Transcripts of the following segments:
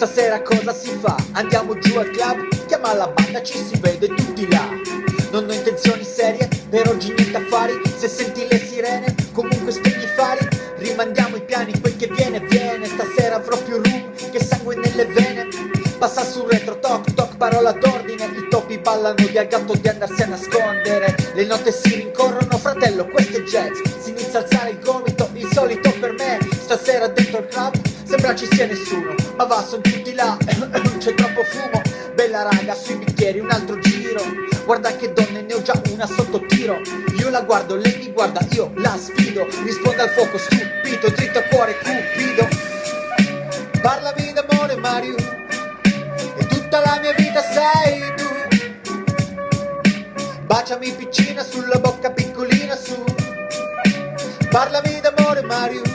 Stasera cosa si fa? Andiamo giù al club? Chiama la banda, ci si vede tutti là. Non ho intenzioni serie, per oggi niente affari. Se senti le sirene, comunque spegni i fari. Rimandiamo i piani, quel che viene viene. Stasera avrò più rum che sangue nelle vene. Passa sul retro, toc toc, parola d'ordine. I topi ballano di al gatto di andarsi a nascondere. Le note si rincorrono, fratello, questo è jazz. Si inizia a alzare il gomito, il solito per me. Stasera dentro il club sembra ci sia nessuno Ma va, sono tutti là, c'è troppo fumo. Bella raga, sui bicchieri, un altro giro. Guarda che donne, ne ho già una sotto tiro. Io la guardo, lei mi guarda, io la sfido. Risponde al fuoco, stupito, dritto a cuore, cupido. Parlami d'amore Mario. E tutta la mia vita sei tu. Baciami piccina sulla bocca piccolina su. Parlami d'amore Mario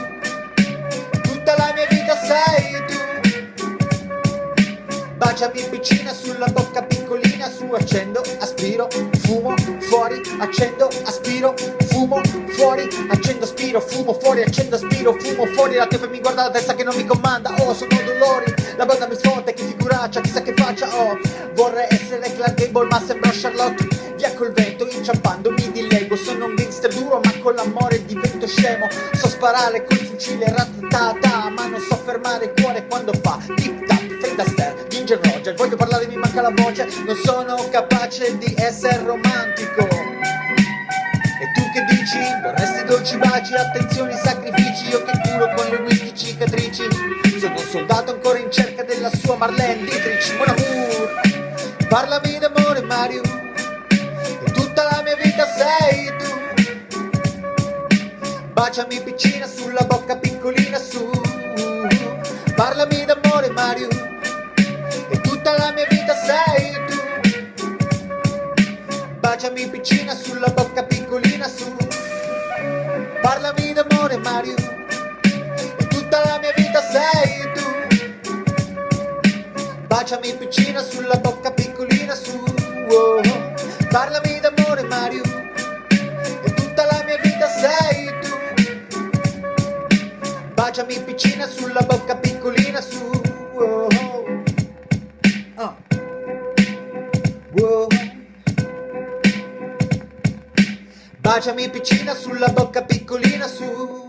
Baciami piccina sulla bocca piccolina su Accendo, aspiro, fumo, fuori Accendo, aspiro, fumo, fuori Accendo, aspiro, fumo, fuori Accendo, aspiro, fumo, fuori La tepe mi guarda la testa che non mi comanda Oh, sono dolori La banda mi sfotte, che figuraccia Chissà che faccia, oh Vorrei essere Clark Gable ma sembro Charlotte Via col vento, inciampando mi dilego Gangster duro ma con l'amore divento scemo. So sparare col fucile ratatata Ma non so fermare il cuore quando fa Tip tap, Fred Astaire, Ginger Roger Voglio parlare mi manca la voce. Non sono capace di essere romantico. E tu che dici? Vorresti dolci baci, attenzioni, sacrifici. Io che curo con le whisky cicatrici. Sono un soldato ancora in cerca della sua Marlene Dietrich. Mon amour Parlami d'amore Mario. E tutta la mia vita sei tu Baciami piccina sulla bocca piccolina su. Parlami d'amore Mario E tutta la mia vita sei tu. Baciami piccina sulla bocca piccolina su. Parlami d'amore Mario E tutta la mia vita sei tu. Baciami piccina sulla bocca piccolina su. Oh. Parlami faccia mi piccina, sulla bocca piccolina, su. Wow. Oh. oh. Ah. Wow. Baciami piccina, sulla bocca piccolina, su.